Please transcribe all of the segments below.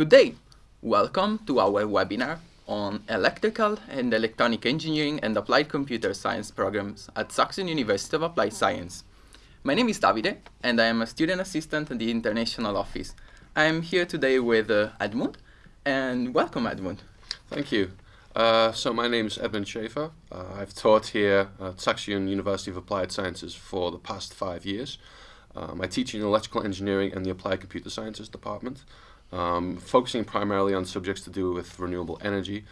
Good day! Welcome to our webinar on Electrical and Electronic Engineering and Applied Computer Science programs at Saxion University of Applied Science. My name is Davide and I am a student assistant in the International Office. I am here today with uh, Edmund and welcome Edmund. Thank you. Uh, so my name is Edmund Schaefer. Uh, I've taught here at Saxion University of Applied Sciences for the past five years. Um, I teach in electrical engineering and the applied computer sciences department, um, focusing primarily on subjects to do with renewable energy.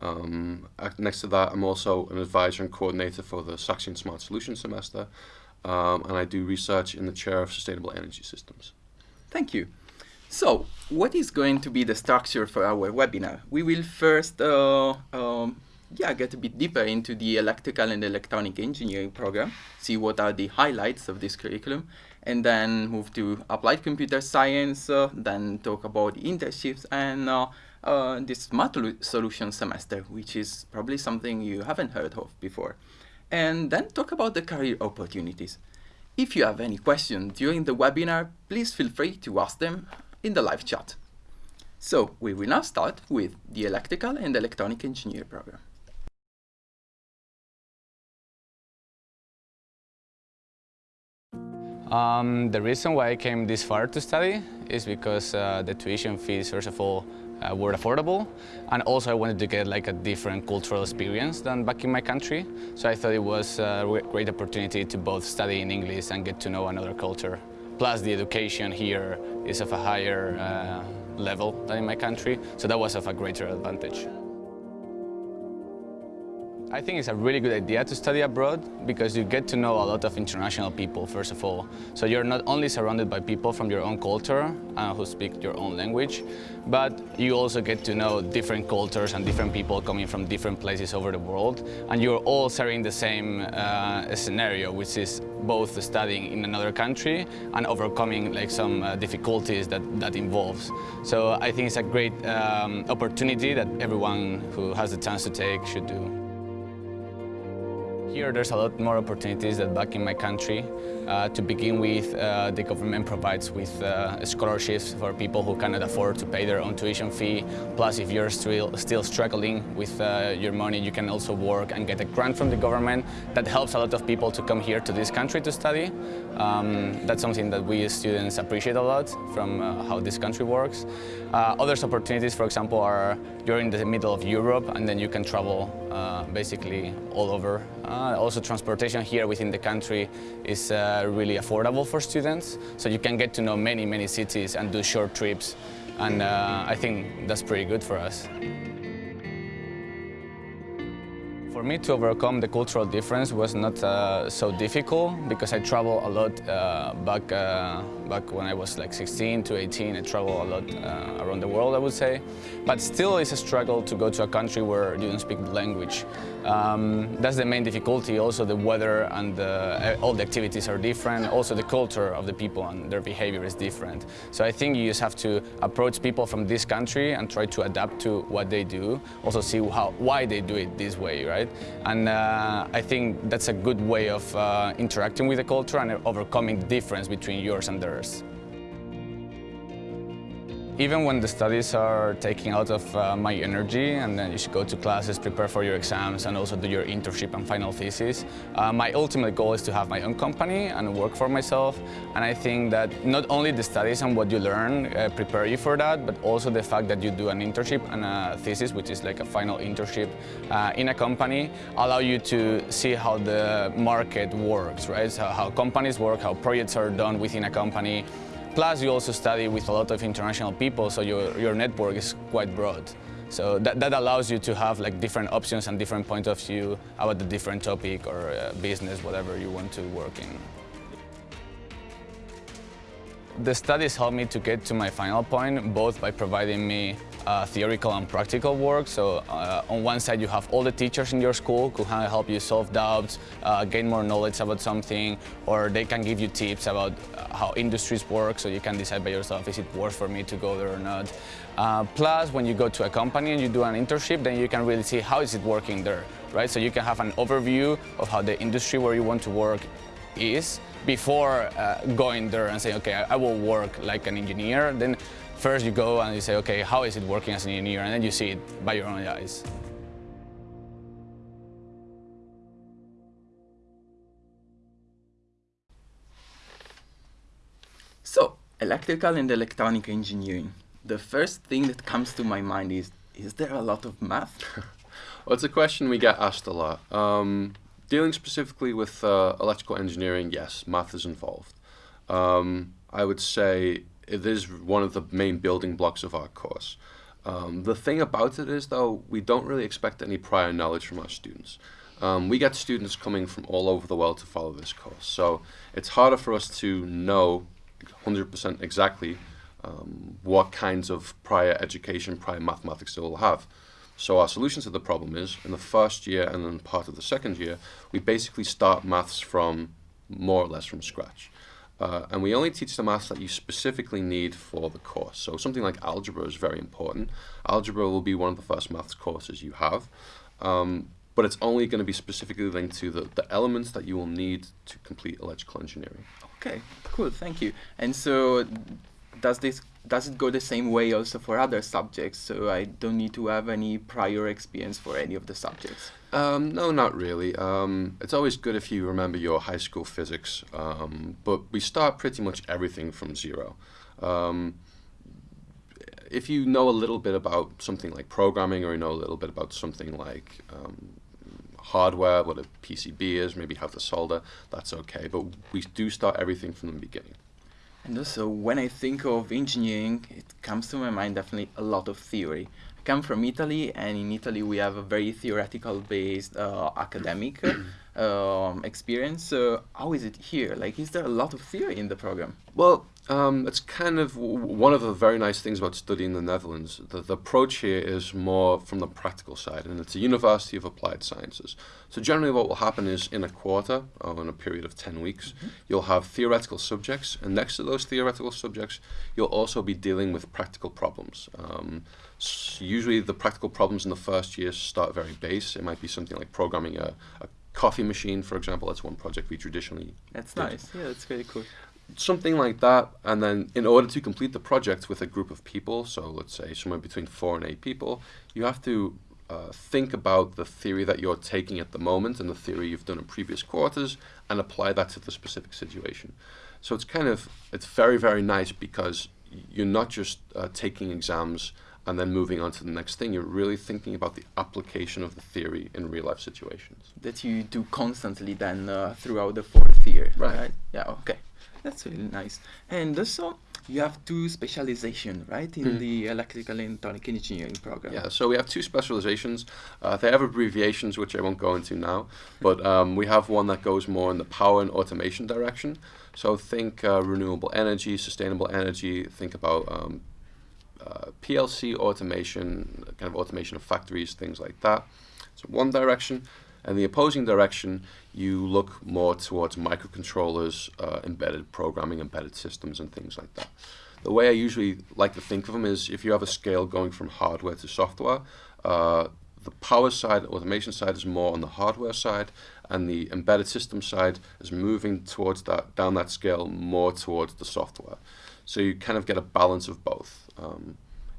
Um, next to that, I'm also an advisor and coordinator for the Saxion Smart Solutions semester, um, and I do research in the chair of sustainable energy systems. Thank you. So, what is going to be the structure for our webinar? We will first uh, um, yeah, get a bit deeper into the electrical and electronic engineering program, see what are the highlights of this curriculum, and then move to applied computer science, uh, then talk about internships and uh, uh, this smart solution semester, which is probably something you haven't heard of before. And then talk about the career opportunities. If you have any questions during the webinar, please feel free to ask them in the live chat. So we will now start with the electrical and electronic engineer program. Um, the reason why I came this far to study is because uh, the tuition fees, first of all, uh, were affordable and also I wanted to get like a different cultural experience than back in my country. So I thought it was a great opportunity to both study in English and get to know another culture. Plus the education here is of a higher uh, level than in my country, so that was of a greater advantage. I think it's a really good idea to study abroad because you get to know a lot of international people, first of all. So you're not only surrounded by people from your own culture uh, who speak your own language, but you also get to know different cultures and different people coming from different places over the world. And you're all sharing the same uh, scenario, which is both studying in another country and overcoming like some uh, difficulties that that involves. So I think it's a great um, opportunity that everyone who has the chance to take should do. Here there's a lot more opportunities than back in my country. Uh, to begin with, uh, the government provides with uh, scholarships for people who cannot afford to pay their own tuition fee. Plus, if you're still, still struggling with uh, your money, you can also work and get a grant from the government. That helps a lot of people to come here to this country to study. Um, that's something that we as students appreciate a lot from uh, how this country works. Uh, other opportunities, for example, are you're in the middle of Europe and then you can travel basically all over. Uh, also transportation here within the country is uh, really affordable for students, so you can get to know many, many cities and do short trips, and uh, I think that's pretty good for us. Me to overcome the cultural difference was not uh, so difficult because I travel a lot uh, back, uh, back when I was like 16 to 18. I travel a lot uh, around the world, I would say. But still it's a struggle to go to a country where you don't speak the language. Um, that's the main difficulty. Also the weather and the, all the activities are different. Also the culture of the people and their behavior is different. So I think you just have to approach people from this country and try to adapt to what they do. Also see how, why they do it this way, right? right? And uh, I think that's a good way of uh, interacting with the culture and overcoming the difference between yours and theirs. Even when the studies are taking out of uh, my energy and then you should go to classes, prepare for your exams and also do your internship and final thesis, uh, my ultimate goal is to have my own company and work for myself. And I think that not only the studies and what you learn uh, prepare you for that, but also the fact that you do an internship and a thesis, which is like a final internship uh, in a company, allow you to see how the market works, right? So how companies work, how projects are done within a company, Plus, you also study with a lot of international people, so your, your network is quite broad. So that, that allows you to have like different options and different point of view about the different topic or uh, business, whatever you want to work in. The studies helped me to get to my final point, both by providing me uh, theoretical and practical work. So uh, on one side you have all the teachers in your school who can help you solve doubts, uh, gain more knowledge about something, or they can give you tips about uh, how industries work so you can decide by yourself is it worth for me to go there or not. Uh, plus when you go to a company and you do an internship then you can really see how is it working there, right? So you can have an overview of how the industry where you want to work is before uh, going there and saying, okay, I, I, will work like an engineer, then first you go and you say, okay, how is it working as an engineer? And then you see it by your own eyes. So, electrical and electronic engineering. The first thing that comes to my mind is, is there a lot of math? well, it's a question we get asked a lot. Um, dealing specifically with uh, electrical engineering, yes, math is involved. Um, I would say it is one of the main building blocks of our course. Um, the thing about it is, though, we don't really expect any prior knowledge from our students. Um, we get students coming from all over the world to follow this course, so it's harder for us to know 100% exactly um, what kinds of prior education, prior mathematics they will have. So our solution to the problem is, in the first year and then part of the second year, we basically start maths from more or less from scratch. Uh, and we only teach the maths that you specifically need for the course. So something like algebra is very important. Algebra will be one of the first maths courses you have. Um, but it's only going to be specifically linked to the, the elements that you will need to complete electrical engineering. Okay, cool, thank you. And so does this does it go the same way also for other subjects? So I don't need to have any prior experience for any of the subjects. Um, no, not really. Um, it's always good if you remember your high school physics, um, but we start pretty much everything from zero. Um, if you know a little bit about something like programming, or you know a little bit about something like um, hardware, what a PCB is, maybe how to solder, that's okay. But we do start everything from the beginning. And also, when I think of engineering, it comes to my mind definitely a lot of theory. Come from Italy, and in Italy we have a very theoretical-based uh, academic um, experience. So how is it here? Like, is there a lot of theory in the program? Well, um, it's kind of one of the very nice things about studying the Netherlands. The, the, approach here is more from the practical side, and it's a University of Applied Sciences. So generally what will happen is in a quarter, or in a period of 10 weeks, mm -hmm. you'll have theoretical subjects, and next to those theoretical subjects, you'll also be dealing with practical problems. Um, usually the practical problems in the first year start very base. It might be something like programming a, a coffee machine, for example. That's one project we traditionally That's did. nice. Yeah, that's very cool something like that and then in order to complete the project with a group of people so let's say somewhere between four and eight people you have to uh, think about the theory that you're taking at the moment and the theory you've done in previous quarters and apply that to the specific situation so it's kind of it's very very nice because you're not just uh, taking exams and then moving on to the next thing. You're really thinking about the application of the theory in real life situations. That you do constantly then uh, throughout the fourth year, right. right? Yeah, okay. That's really nice. And also, you have two specialization, right, in mm. the electrical and electronic engineering program. Yeah, so we have two specializations. Uh, they have abbreviations, which I won't go into now, but um, we have one that goes more in the power and automation direction. So think uh, renewable energy, sustainable energy, think about um, uh, PLC automation, kind of automation of factories, things like that. So one direction. And the opposing direction, you look more towards microcontrollers, uh, embedded programming, embedded systems, and things like that. The way I usually like to think of them is if you have a scale going from hardware to software, uh, the power side, automation side is more on the hardware side, and the embedded system side is moving towards that down that scale more towards the software. So you kind of get a balance of both. Um,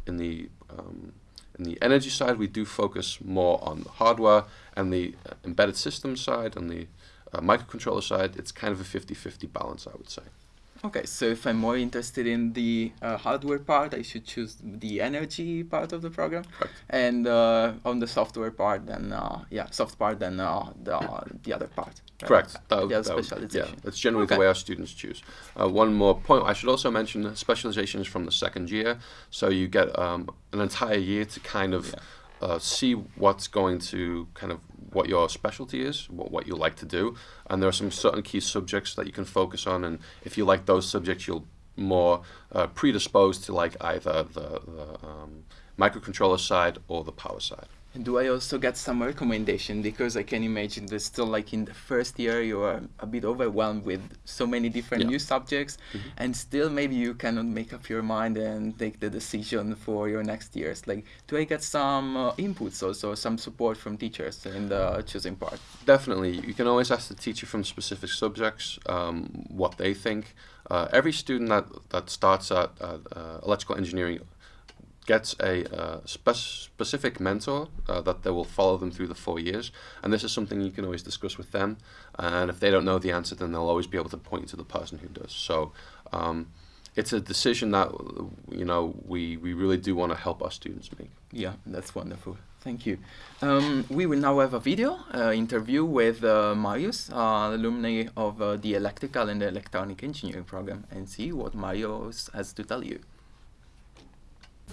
in the um, in the energy side, we do focus more on the hardware and the uh, embedded system side and the uh, microcontroller side. It's kind of a 50-50 balance, I would say. Okay, so if I'm more interested in the uh, hardware part, I should choose the energy part of the program, Correct. and uh, on the software part, then uh, yeah, soft part, then uh, the the other part. Right? Correct. That, the specialization. Yeah, that's generally okay. the way our students choose. Uh, one more point, I should also mention specialization is from the second year, so you get um, an entire year to kind of yeah. Uh, see what's going to kind of what your specialty is, what, what you like to do, and there are some certain key subjects that you can focus on, and if you like those subjects, you'll more uh, predisposed to like either the, the um, microcontroller side or the power side. And do I also get some recommendation? Because I can imagine that still like in the first year you are a bit overwhelmed with so many different yeah. new subjects mm -hmm. and still maybe you cannot make up your mind and take the decision for your next years. Like do I get some uh, inputs also, some support from teachers in the choosing part? Definitely. You can always ask the teacher from specific subjects um, what they think. Uh, every student that, that starts at uh, electrical engineering gets a uh, spe specific mentor uh, that they will follow them through the four years. And this is something you can always discuss with them. And if they don't know the answer, then they'll always be able to point to the person who does. So um, it's a decision that you know we, we really do want to help our students make. Yeah, that's wonderful. Thank you. Um, we will now have a video uh, interview with uh, Marius, uh, alumni of uh, the Electrical and Electronic Engineering program, and see what Marius has to tell you.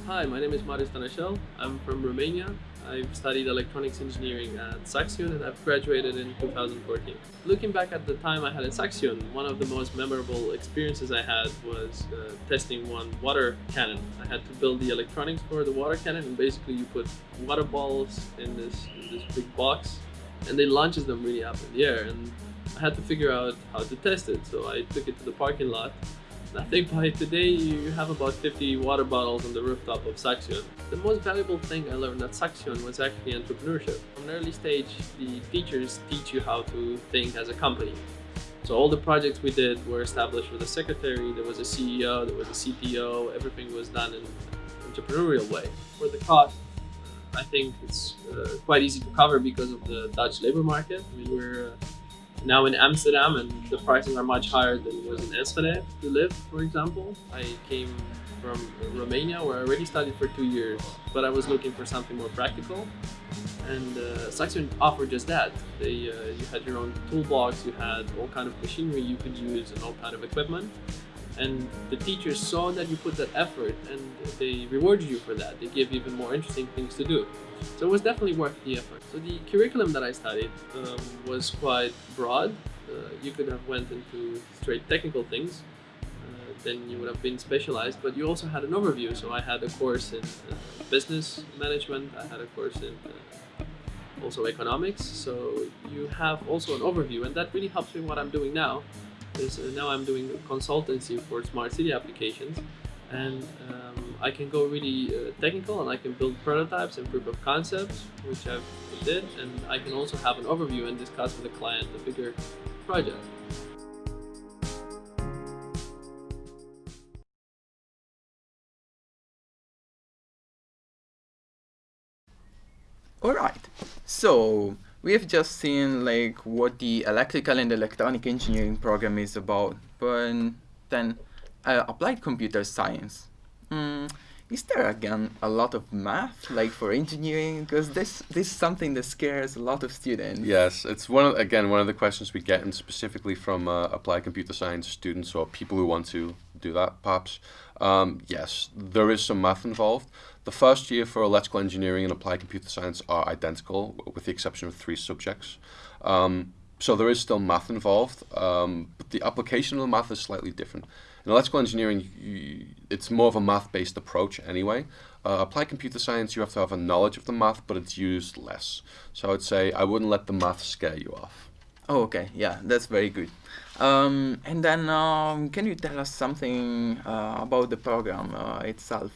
Hi, my name is Marius Tanashel. I'm from Romania. I've studied electronics engineering at Saxion and I've graduated in 2014. Looking back at the time I had at Saxion, one of the most memorable experiences I had was uh, testing one water cannon. I had to build the electronics for the water cannon and basically you put water balls in this, in this big box and they launches them really up in the air and I had to figure out how to test it. So I took it to the parking lot I think by today you have about 50 water bottles on the rooftop of Saxion. The most valuable thing I learned at Saxion was actually entrepreneurship. From an early stage, the teachers teach you how to think as a company. So all the projects we did were established with a secretary, there was a CEO, there was a CTO, everything was done in an entrepreneurial way. For the cost, I think it's uh, quite easy to cover because of the Dutch labor market. I mean, we're uh, now in Amsterdam and the prices are much higher than it was in Enschede to live, for example. I came from Romania where I already studied for two years, but I was looking for something more practical. And uh, Saxion offered just that. They, uh, you had your own toolbox, you had all kind of machinery you could use and all kind of equipment. And the teachers saw that you put that effort and they rewarded you for that. They gave you even more interesting things to do. So it was definitely worth the effort. So the curriculum that I studied um, was quite broad. Uh, you could have went into straight technical things, uh, then you would have been specialized, but you also had an overview. So I had a course in uh, business management, I had a course in uh, also economics. So you have also an overview and that really helps me what I'm doing now. Is uh, now I'm doing consultancy for smart city applications and um, I can go really uh, technical and I can build prototypes and proof of concepts, which I've did, and I can also have an overview and discuss with the client the bigger project. All right, so we have just seen like what the electrical and electronic engineering program is about, but then uh, applied computer science. Mm, is there again a lot of math, like for engineering? Because this this is something that scares a lot of students. Yes, it's one of, again one of the questions we get, and specifically from uh, applied computer science students or people who want to do that, perhaps. Um, yes, there is some math involved. The first year for electrical engineering and applied computer science are identical, with the exception of three subjects. Um, so there is still math involved, um, but the application of the math is slightly different. In electrical engineering, you, it's more of a math-based approach anyway. Uh, applied computer science, you have to have a knowledge of the math, but it's used less. So I would say I wouldn't let the math scare you off. Oh, okay. Yeah, that's very good. Um, and then, um, can you tell us something uh, about the program uh, itself?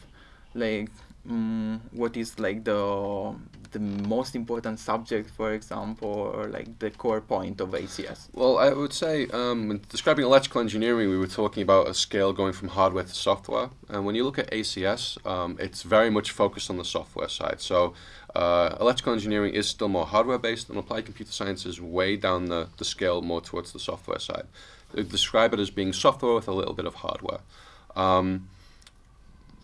Like, um, what is like the the most important subject, for example, or like the core point of ACS? Well, I would say um, describing electrical engineering, we were talking about a scale going from hardware to software. And when you look at ACS, um, it's very much focused on the software side. So uh, electrical engineering is still more hardware based, and applied computer science is way down the, the scale more towards the software side. They describe it as being software with a little bit of hardware. Um,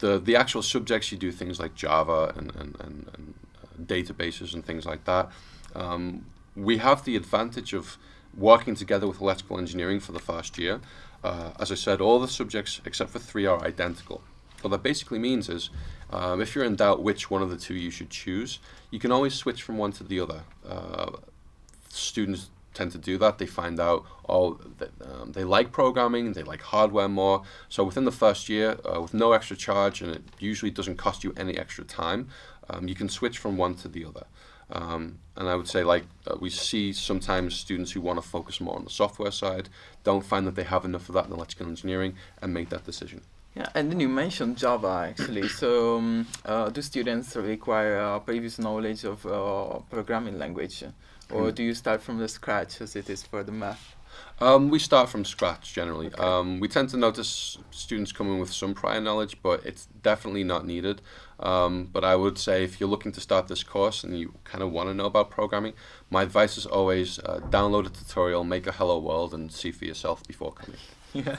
the the actual subjects you do things like Java and, and, and, and databases and things like that. Um, we have the advantage of working together with electrical engineering for the first year. Uh, as I said, all the subjects except for three are identical. What that basically means is, um, if you're in doubt which one of the two you should choose, you can always switch from one to the other. Uh, students tend to do that. They find out, oh, that, um, they like programming, they like hardware more. So within the first year, uh, with no extra charge, and it usually doesn't cost you any extra time, um, you can switch from one to the other. Um, and I would say like uh, we see sometimes students who want to focus more on the software side don't find that they have enough of that in electrical engineering and make that decision. Yeah, and then you mentioned Java actually. So um, uh, do students require uh, previous knowledge of uh, programming language? Or mm. do you start from the scratch as it is for the math? Um, we start from scratch generally. Okay. Um, we tend to notice students coming with some prior knowledge, but it's definitely not needed. Um, but I would say if you're looking to start this course and you kind of want to know about programming, my advice is always uh, download a tutorial, make a hello world, and see for yourself before coming. Yeah,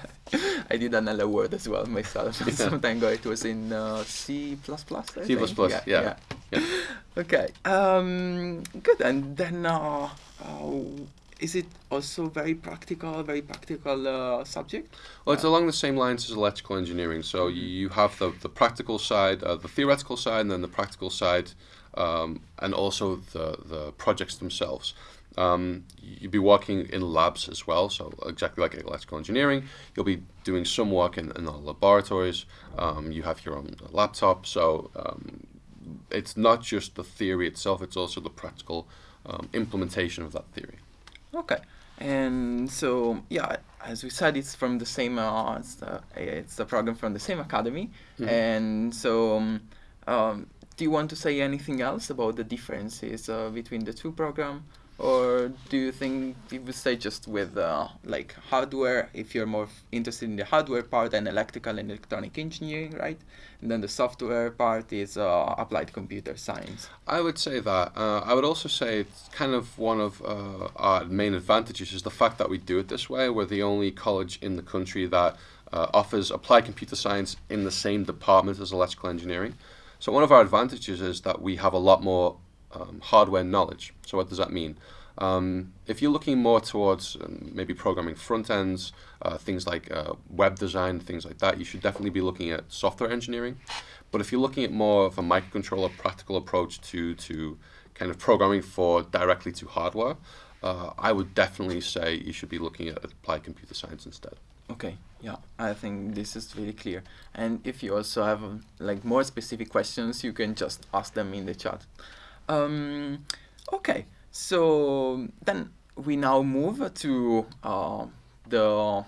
I did an hello world as well myself. Yeah. Some time ago, it was in uh, C++. I C++, yeah. yeah. yeah. yeah. okay, um, good. And then uh, uh, is it also very practical, very practical uh, subject? Well, it's along the same lines as electrical engineering. So you, you have the, the practical side, uh, the theoretical side, and then the practical side, um, and also the, the projects themselves. Um, you'll be working in labs as well, so exactly like electrical engineering. You'll be doing some work in, in the laboratories. Um, you have your own laptop, so um, it's not just the theory itself, it's also the practical um, implementation of that theory. Okay, and so yeah, as we said, it's from the same. Uh, it's the it's the program from the same academy, mm -hmm. and so. Um, um, do you want to say anything else about the differences uh, between the two programs? Or do you think you would say just with uh, like hardware if you're more interested in the hardware part and electrical and electronic engineering right? And then the software part is uh, applied computer science. I would say that uh, i would also say it's kind of one of uh, our main advantages is the fact that we do it this way. We're the only college in the country that uh, offers applied computer science in the same department as electrical engineering. So one of our advantages is that we have a lot more um, hardware knowledge. So what does that mean? Um, if you're looking more towards um, maybe programming front ends, uh, things like uh, web design, things like that, you should definitely be looking at software engineering. But if you're looking at more of a microcontroller practical approach to, to kind of programming for directly to hardware, uh, I would definitely say you should be looking at applied computer science instead. Okay, yeah, I think this is really clear. And if you also have like more specific questions, you can just ask them in the chat. Um, okay, so then we now move to uh, the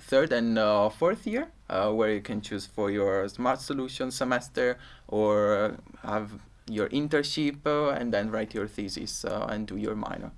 third and uh, fourth year, uh, where you can choose for your smart solution semester or have your internship uh, and then write your thesis uh, and do your minor.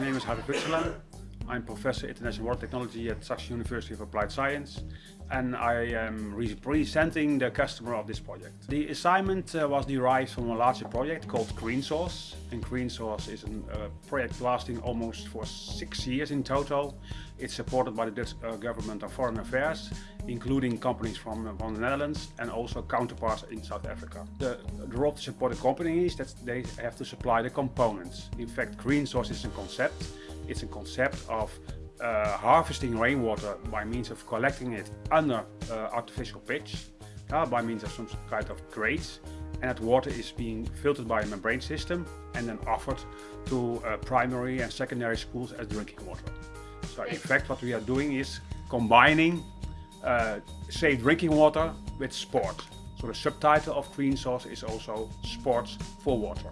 My name is Harry Putselan. I'm Professor International Water Technology at Saxion University of Applied Science and I am representing the customer of this project. The assignment uh, was derived from a larger project called Green Source and Green Source is a uh, project lasting almost for six years in total. It's supported by the Dutch uh, government of foreign affairs including companies from, uh, from the Netherlands and also counterparts in South Africa. The, the role to support the company is that they have to supply the components. In fact, Green Source is a concept it's a concept of uh, harvesting rainwater by means of collecting it under uh, artificial pitch, uh, by means of some kind of grates, and that water is being filtered by a membrane system and then offered to uh, primary and secondary schools as drinking water. So in fact what we are doing is combining uh, safe drinking water with sport. So the subtitle of Green Source is also Sports for Water.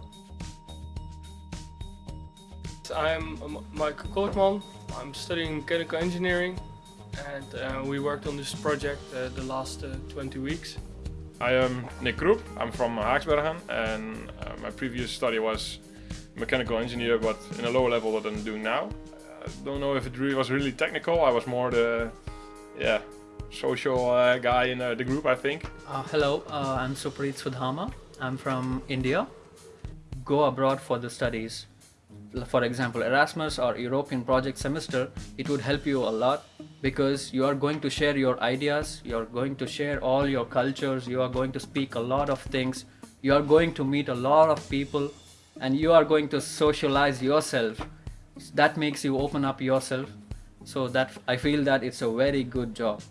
I'm Michael Kootman. I'm studying mechanical engineering and uh, we worked on this project uh, the last uh, 20 weeks. I am Nick Kroep. I'm from Haaksbergen and uh, my previous study was mechanical engineer but in a lower level than I'm doing now. I don't know if it really was really technical. I was more the yeah social uh, guy in uh, the group I think. hello, I'm Supreet Sudhama. I'm from India. Go abroad for the studies for example Erasmus or European project semester it would help you a lot because you are going to share your ideas you are going to share all your cultures you are going to speak a lot of things you are going to meet a lot of people and you are going to socialize yourself. That makes you open up yourself. So that I feel that it's a very good job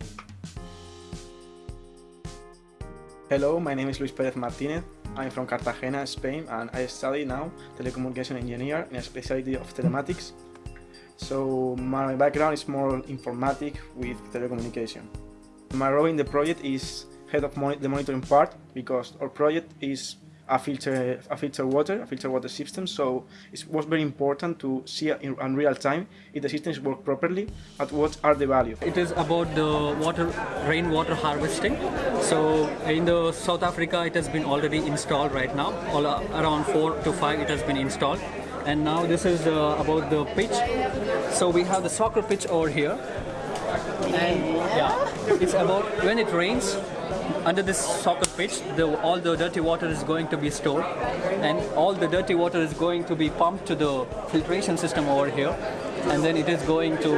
Hello, my name is Luis Perez Martinez. I'm from Cartagena, Spain, and I study now telecommunication engineer in a specialty of telematics. So my background is more informatic with telecommunication. My role in the project is head of the monitoring part because our project is a filter, a filter water, a filter water system. So it was very important to see in, in real time if the systems work properly and what are the values. It is about the water, rainwater harvesting. So in the South Africa, it has been already installed right now. All uh, around four to five, it has been installed. And now this is uh, about the pitch. So we have the soccer pitch over here. And yeah, it's about when it rains, under this soccer pitch, the, all the dirty water is going to be stored, and all the dirty water is going to be pumped to the filtration system over here, and then it is going to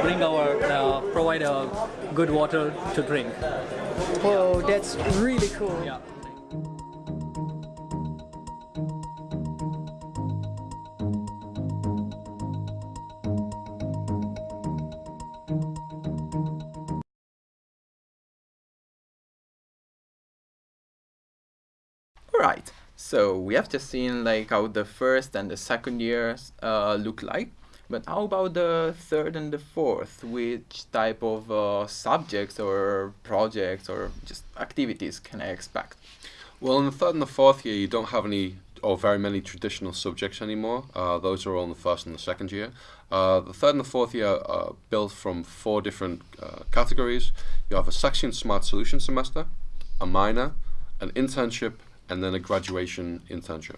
bring our uh, provide a good water to drink. Whoa, that's really cool. Yeah. Right. So we have just seen like how the first and the second years uh, look like. But how about the third and the fourth? Which type of uh, subjects or projects or just activities can I expect? Well, in the third and the fourth year, you don't have any or very many traditional subjects anymore. Uh, those are all in the first and the second year. Uh, the third and the fourth year are built from four different uh, categories. You have a Saxion Smart Solution semester, a minor, an internship, and then a graduation internship.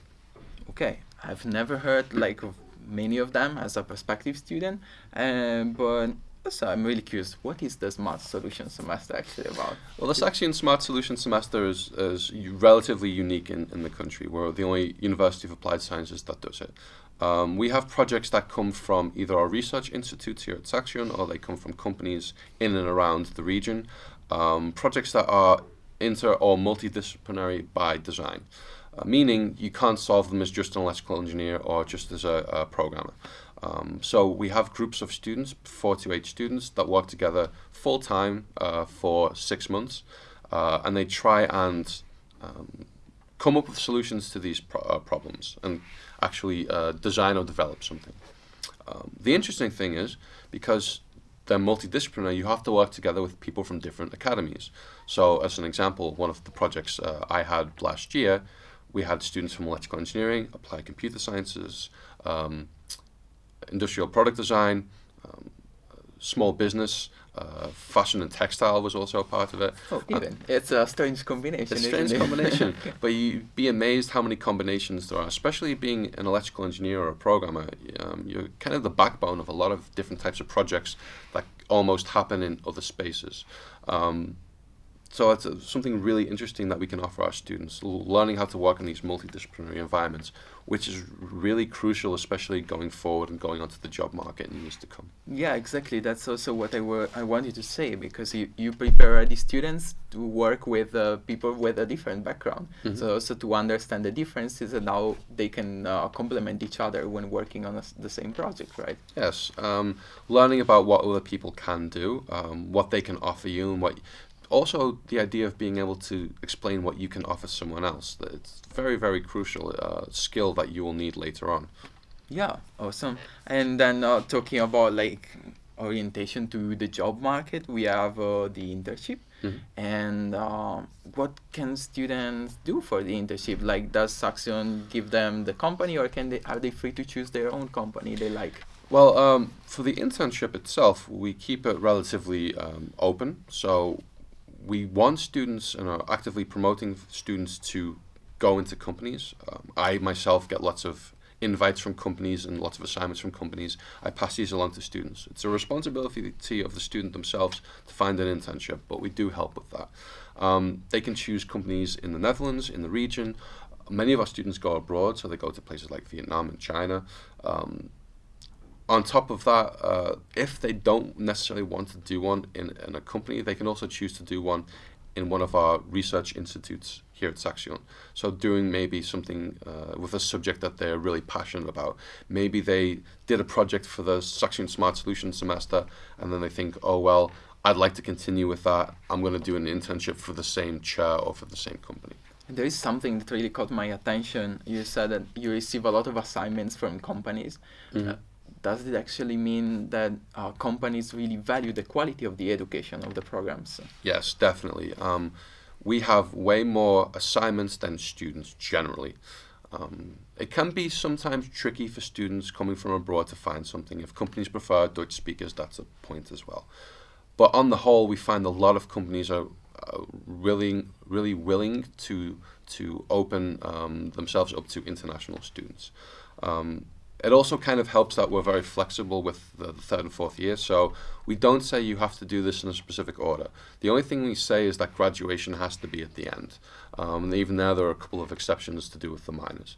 Okay, I've never heard like of many of them as a prospective student, um, but so I'm really curious. What is the Smart Solution semester actually about? Well, the Saxion Smart Solution semester is, is relatively unique in, in the country. We're the only University of Applied Sciences that does it. Um, we have projects that come from either our research institutes here at Saxion or they come from companies in and around the region. Um, projects that are inter or multidisciplinary by design, uh, meaning you can't solve them as just an electrical engineer or just as a, a programmer. Um, so we have groups of students, four to eight students, that work together full time uh, for six months, uh, and they try and um, come up with solutions to these pro uh, problems and actually uh, design or develop something. Um, the interesting thing is because they're multidisciplinary, you have to work together with people from different academies. So as an example, one of the projects uh, I had last year, we had students from electrical engineering, applied computer sciences, um, industrial product design, um, small business, uh, fashion and textile was also a part of it. Oh, even it's a strange combination. It's a strange combination, but you'd be amazed how many combinations there are. Especially being an electrical engineer or a programmer, um, you're kind of the backbone of a lot of different types of projects that almost happen in other spaces. Um, so it's uh, something really interesting that we can offer our students, learning how to work in these multidisciplinary environments, which is really crucial, especially going forward and going onto the job market in years to come. Yeah, exactly. That's also what I, were, I wanted to say, because you, you prepare the students to work with uh, people with a different background. Mm -hmm. So also to understand the differences and how they can uh, complement each other when working on a, the same project, right? Yes. Um, learning about what other people can do, um, what they can offer you, and what also the idea of being able to explain what you can offer someone else. It's very, very crucial uh, skill that you will need later on. Yeah, awesome. And then uh, talking about like orientation to the job market, we have uh, the internship. Mm -hmm. And uh, what can students do for the internship? Like, does Saxion give them the company, or can they are they free to choose their own company they like? Well, um, for the internship itself, we keep it relatively um, open. So we want students and are actively promoting students to go into companies. Um, I myself get lots of invites from companies and lots of assignments from companies. I pass these along to students. It's a responsibility of the student themselves to find an internship, but we do help with that. Um, they can choose companies in the Netherlands, in the region. Many of our students go abroad, so they go to places like Vietnam and China. Um, on top of that, uh, if they don't necessarily want to do one in, in a company, they can also choose to do one in one of our research institutes here at Saxion. So doing maybe something uh, with a subject that they're really passionate about. Maybe they did a project for the Saxion Smart Solutions semester and then they think, oh well, I'd like to continue with that. I'm going to do an internship for the same chair or for the same company. There is something that really caught my attention. You said that you receive a lot of assignments from companies. Mm -hmm. Does it actually mean that uh, companies really value the quality of the education of the programs? Yes, definitely. Um, we have way more assignments than students generally. Um, it can be sometimes tricky for students coming from abroad to find something. If companies prefer Dutch speakers, that's a point as well. But on the whole, we find a lot of companies are really, really willing to to open um, themselves up to international students. Um, it also kind of helps that we're very flexible with the, the, third and fourth year. So we don't say you have to do this in a specific order. The only thing we say is that graduation has to be at the end. Um, and even there, there are a couple of exceptions to do with the minors.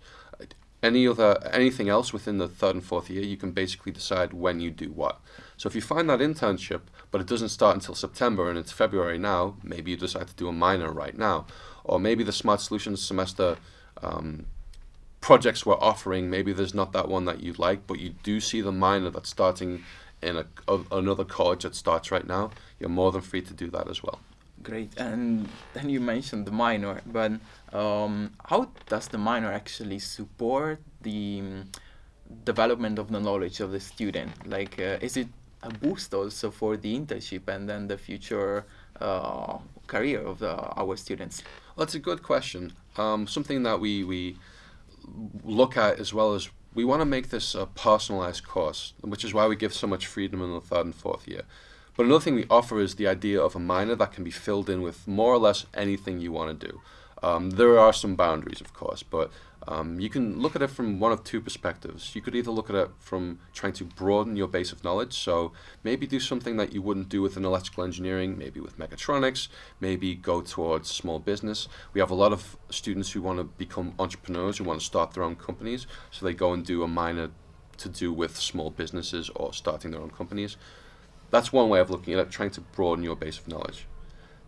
Any other anything else within the third and fourth year, you can basically decide when you do what. So if you find that internship, but it doesn't start until September and it's February now, maybe you decide to do a minor right now, or maybe the Smart Solutions semester. Um, projects we're offering, maybe there's not that one that you like, but you do see the minor that's starting in a, a, another college that starts right now, you're more than free to do that as well. Great. And then you mentioned the minor, but um, how does the minor actually support the um, development of the knowledge of the student? Like, uh, is it a boost also for the internship and then the future uh, career of the, our students? Well, that's a good question. Um, something that we, we look at as well as we want to make this a personalized course, which is why we give so much freedom in the third and fourth year. But another thing we offer is the idea of a minor that can be filled in with more or less anything you want to do. Um, there are some boundaries, of course, but um, you can look at it from one of two perspectives. You could either look at it from trying to broaden your base of knowledge, so maybe do something that you wouldn't do with an electrical engineering, maybe with mechatronics, maybe go towards small business. We have a lot of students who want to become entrepreneurs, who want to start their own companies, so they go and do a minor to do with small businesses or starting their own companies. That's one way of looking at it, trying to broaden your base of knowledge.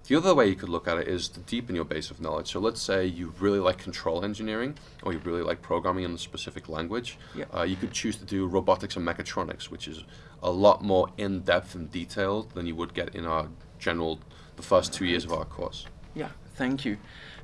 The other way you could look at it is to deepen your base of knowledge. So let's say you really like control engineering or you really like programming in a specific language. Yeah. Uh, you could choose to do robotics and mechatronics, which is a lot more in-depth and detailed than you would get in our general, the first two years of our course. Yeah, thank you.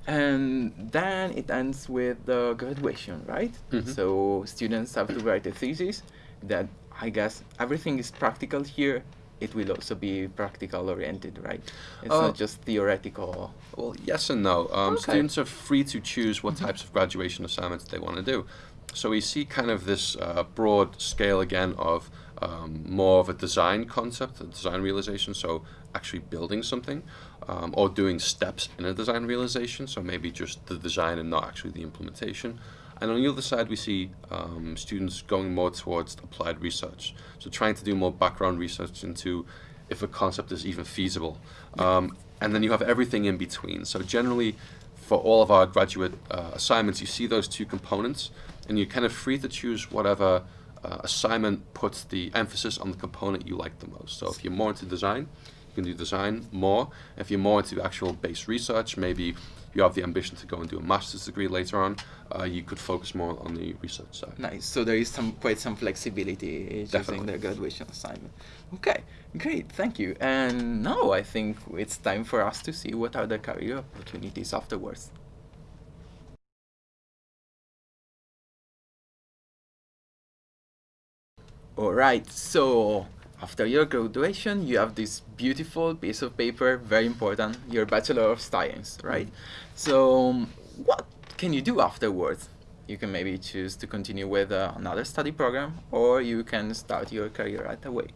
And then it ends with the graduation, right? Mhm. So students have to write a thesis that I guess everything is practical here it will also be practical oriented, right? It's Uh, not just theoretical. Well, yes and no. Um, Okay. Students are free to choose what types of graduation assignments they want to do. So we see kind of this uh, broad scale again of um, more of a design concept, a design realization, so actually building something, um, or doing steps in a design realization, so maybe just the design and not actually the implementation. And on the other side, we see um, students going more towards applied research. So trying to do more background research into if a concept is even feasible. Um, and then you have everything in between. So generally, for all of our graduate uh, assignments, you see those two components, and you're kind of free to choose whatever uh, assignment puts the emphasis on the component you like the most. So if you're more into design, you can do design more. If you're more into actual base research, maybe you have the ambition to go and do a master's degree later on, uh, you could focus more on the research side. Nice. So there is some quite some flexibility Definitely. the graduation assignment. Okay, great. Thank you. And now I think it's time for us to see what are the career opportunities afterwards. All right. So after your graduation, you have this beautiful piece of paper, very important, your Bachelor of Science, right? So what can you do afterwards? You can maybe choose to continue with uh, another study program, or you can start your career right away.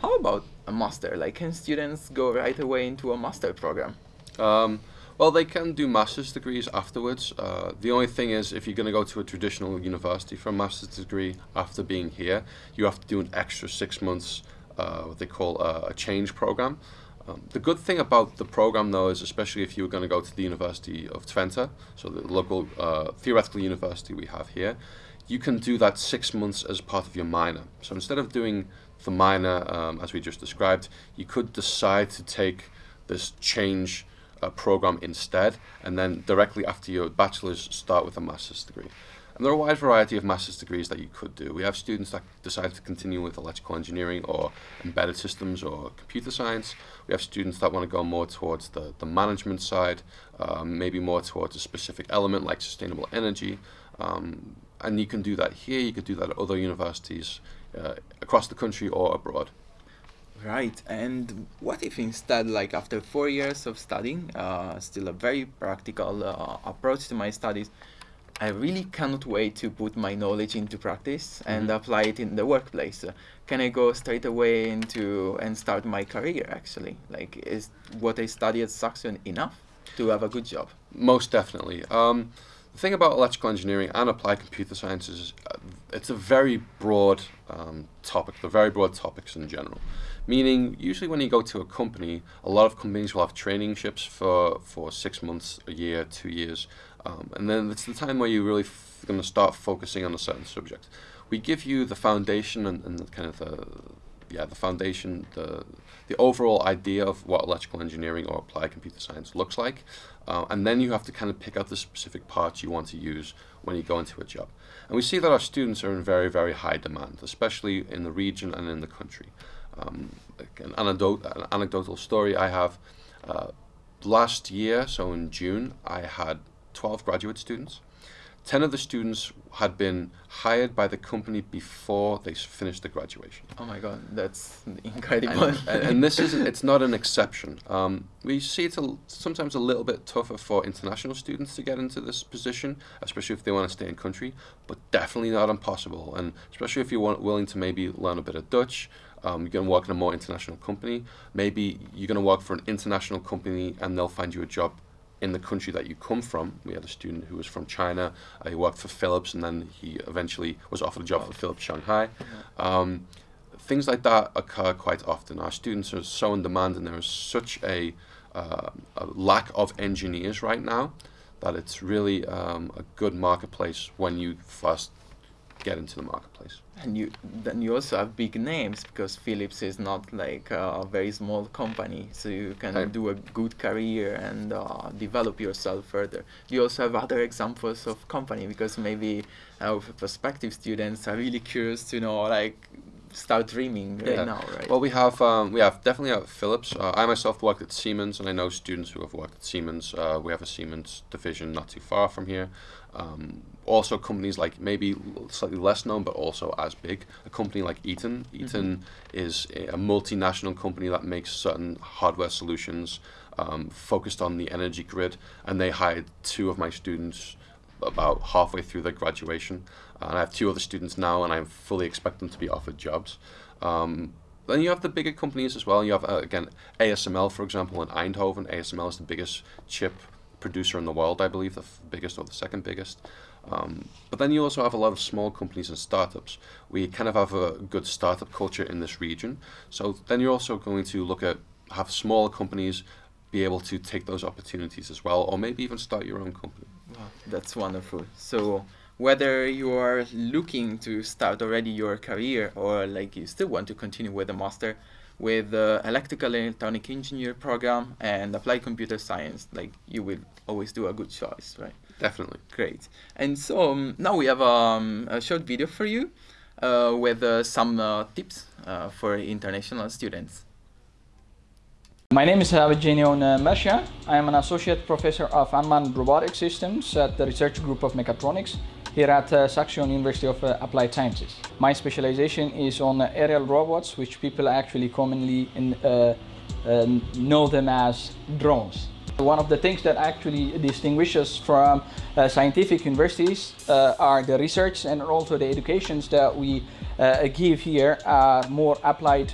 How about a master? Like, can students go right away into a master program? Um, well, they can do master's degrees afterwards. Uh, the only thing is, if you're going to go to a traditional university for a master's degree after being here, you have to do an extra six months, what they call a, a change program. Um, the good thing about the program, though, is especially if you were going to go to the University of Twente, so the local uh, theoretical university we have here, you can do that six months as part of your minor. So instead of doing the minor, um, as we just described, you could decide to take this change uh, program instead, and then directly after your bachelor's, start with a master's degree. And there are a wide variety of master's degrees that you could do. We have students that decide to continue with electrical engineering or embedded systems or computer science. We have students that want to go more towards the, the management side, um, maybe more towards a specific element like sustainable energy. Um, and you can do that here, you could do that at other universities uh, across the country or abroad. Right, and what if instead, like after four years of studying, uh, still a very practical uh, approach to my studies, I really cannot wait to put my knowledge into practice and Mhm. apply it in the workplace. Uh, can I go straight away into and start my career actually? Like, is what I study at Saxion enough to have a good job? Most definitely. Um, the thing about electrical engineering and applied computer science is uh, it's a very broad um, topic. They're very broad topics in general. Meaning, usually when you go to a company, a lot of companies will have traineeships for, for six months, a year, two years. Um, and then it's the time where you're really going to start focusing on a certain subject. We give you the foundation and, and the kind of the, yeah, the foundation, the, the overall idea of what electrical engineering or applied computer science looks like. Uh, and then you have to kind of pick out the specific parts you want to use when you go into a job. And we see that our students are in very, very high demand, especially in the region and in the country. Um, an, anecdote, an anecdotal story I have, uh, last year, so in June, I had 12 graduate students. 10 of the students had been hired by the company before they finished the graduation. Oh my god, that's incredible. And, and, and this is it's not an exception. Um, we see it's a, sometimes a little bit tougher for international students to get into this position, especially if they want to stay in country, but definitely not impossible. And especially if you're willing to maybe learn a bit of Dutch, um, you're going to work in a more international company. Maybe you're going to work for an international company and they'll find you a job in the country that you come from. We had a student who was from China. Uh, he worked for Philips, and then he eventually was offered a job for Philips Shanghai. Um, things like that occur quite often. Our students are so in demand, and there is such a, uh, a lack of engineers right now that it's really um, a good marketplace when you first get into the marketplace. And you then you also have big names because Philips is not like a very small company, so you can Right. do a good career and uh, develop yourself further. You also have other examples of company because maybe our prospective students are really curious to know like start dreaming right Yeah. now, right? Well, we have um, we have definitely at Philips. Uh, I myself worked at Siemens, and I know students who have worked at Siemens. Uh, we have a Siemens division not too far from here. Um, also, companies like maybe slightly less known, but also as big. A company like Eaton. Eaton is a, a multinational company that makes certain hardware solutions um, focused on the energy grid, and they hired two of my students about halfway through their graduation. And I have two other students now, and I fully expect them to be offered jobs. Um, then you have the bigger companies as well. You have, uh, again, ASML, for example, in Eindhoven. ASML is the biggest chip producer in the world, I believe, the biggest or the second biggest. Um, but then you also have a lot of small companies and startups. We kind of have a good startup culture in this region. So then you're also going to look at have smaller companies be able to take those opportunities as well, or maybe even start your own company. Wow, that's wonderful. So whether you are looking to start already your career or like you still want to continue with a master with the electrical and electronic engineer program and applied computer science, like you will always do a good choice, right? Definitely. Great. And so um, now we have um, a short video for you uh, with uh, some uh, tips uh, for international students. My name is Avijenion Mersha. I am an associate professor of unmanned robotic systems at the research group of mechatronics here at uh, Saxion University of uh, Applied Sciences. My specialization is on uh, aerial robots, which people actually commonly in, uh, know them as drones. One of the things that actually distinguishes from uh, scientific universities uh, are the research and also the educations that we uh, give here are more applied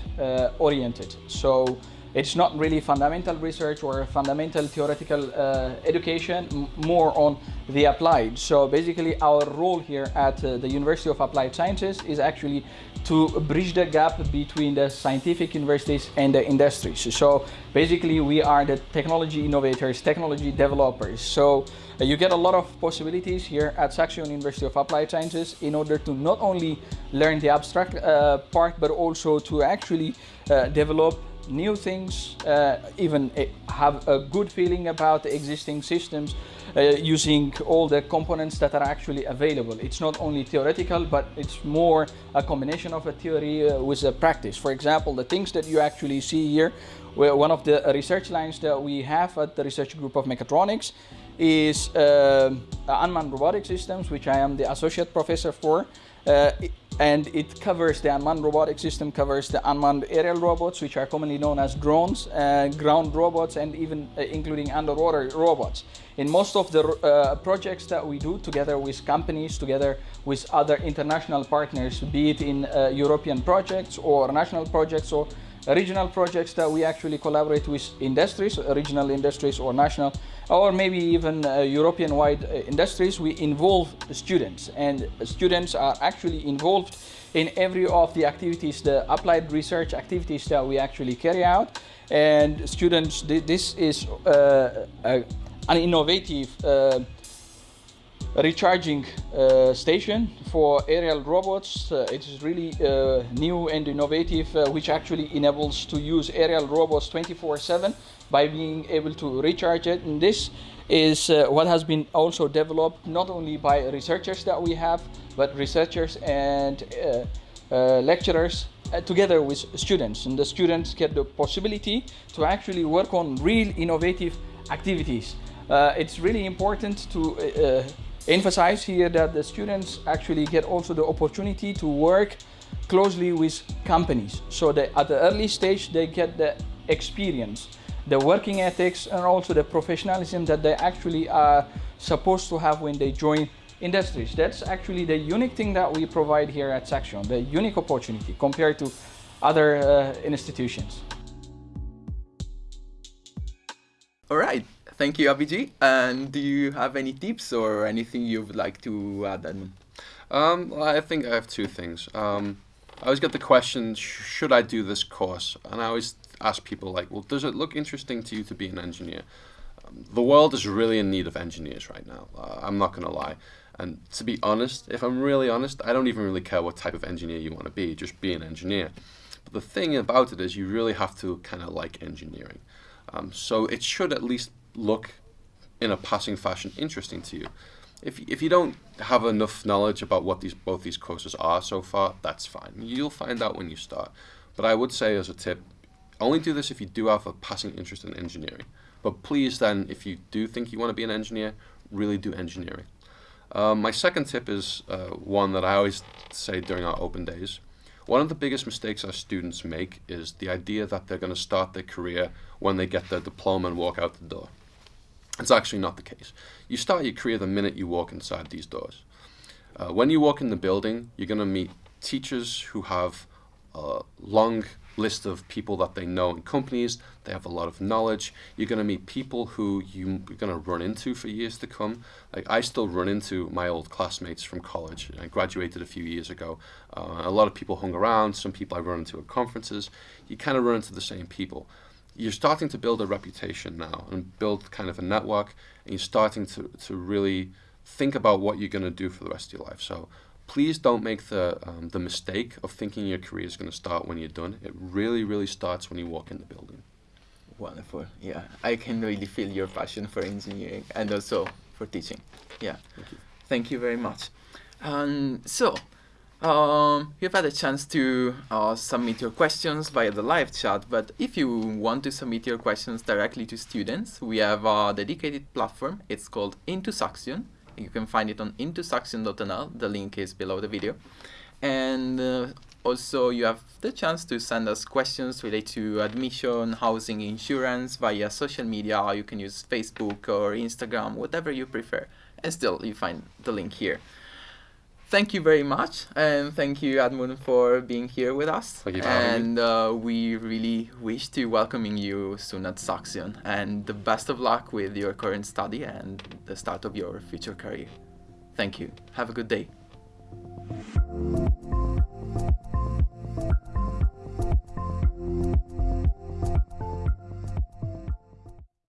oriented. So it's not really fundamental research or fundamental theoretical uh, education, more on the applied. So basically our role here at uh, the University of Applied Sciences is actually to bridge the gap between the scientific universities and the industries. So basically we are the technology innovators, technology developers. So uh, you get a lot of possibilities here at Saxion University of Applied Sciences in order to not only learn the abstract uh, part, but also to actually uh, develop new things, uh, even uh, have a good feeling about the existing systems uh, using all the components that are actually available. It's not only theoretical, but it's more a combination of a theory uh, with a practice. For example, the things that you actually see here, one of the research lines that we have at the research group of mechatronics is uh, unmanned robotic systems, which I am the associate professor for. Uh, and it covers the unmanned robotic system, covers the unmanned aerial robots, which are commonly known as drones, uh, ground robots, and even uh, including underwater robots. In most of the uh, projects that we do together with companies, together with other international partners, be it in uh, European projects or national projects or regional projects that we actually collaborate with industries, regional industries or national, or maybe even uh, European-wide uh, industries, we involve students. And students are actually involved in every of the activities, the applied research activities that we actually carry out. And students, this is uh, an innovative uh, recharging uh, station for aerial robots. Uh, it is really uh, new and innovative, uh, which actually enables to use aerial robots 24-7 by being able to recharge it. And this is uh, what has been also developed not only by researchers that we have, but researchers and uh, lecturers together with students. And the students get the possibility to actually work on real innovative activities. it's really important to emphasize here that the students actually get also the opportunity to work closely with companies. So that at the early stage, they get the experience, the working ethics, and also the professionalism that they actually are supposed to have when they join industries. That's actually the unique thing that we provide here at Saxion, the unique opportunity compared to other uh, institutions. All right, Thank you, Abhijit. And do you have any tips or anything you would like to add, Edmund? Um, I think I have two things. Um, I always get the question, should I do this course? And I always ask people like, well, does it look interesting to you to be an engineer? Um, the world is really in need of engineers right now. Uh, I'm not going to lie. And to be honest, if I'm really honest, I don't even really care what type of engineer you want to be, just be an engineer. But the thing about it is you really have to kind of like engineering. Um, so it should at least look in a passing fashion interesting to you. If, if you don't have enough knowledge about what these both these courses are so far, that's fine. You'll find out when you start. But I would say as a tip, only do this if you do have a passing interest in engineering. But please then, if you do think you want to be an engineer, really do engineering. Um, my second tip is uh, one that I always say during our open days. One of the biggest mistakes our students make is the idea that they're going to start their career when they get their diploma and walk out the door. It's actually not the case. You start your career the minute you walk inside these doors. Uh, when you walk in the building, you're going to meet teachers who have a long list of people that they know in companies. They have a lot of knowledge. You're going to meet people who you're going to run into for years to come. Like I still run into my old classmates from college. I graduated a few years ago. Uh, a lot of people hung around. Some people I run into at conferences. You kind of run into the same people you're starting to build a reputation now and build kind of a network and you're starting to, to really think about what you're going to do for the rest of your life. So please don't make the, um, the mistake of thinking your career is going to start when you're done. It really, really starts when you walk in the building. Wonderful. Yeah, I can really feel your passion for engineering and also for teaching. Yeah. Thank you. Thank you very much. Um, so, um, you've had a chance to uh, submit your questions via the live chat, but if you want to submit your questions directly to students, we have a dedicated platform. It's called Into Saxion. You can find it on intosaxion.nl. The link is below the video. And uh, also you have the chance to send us questions related to admission, housing, insurance via social media. You can use Facebook or Instagram, whatever you prefer. And still, you find the link here thank you very much, and thank you, Admund, for being here with us. Thank you And uh, we really wish to welcoming you soon at Saxion, and the best of luck with your current study and the start of your future career. Thank you. Have a good day.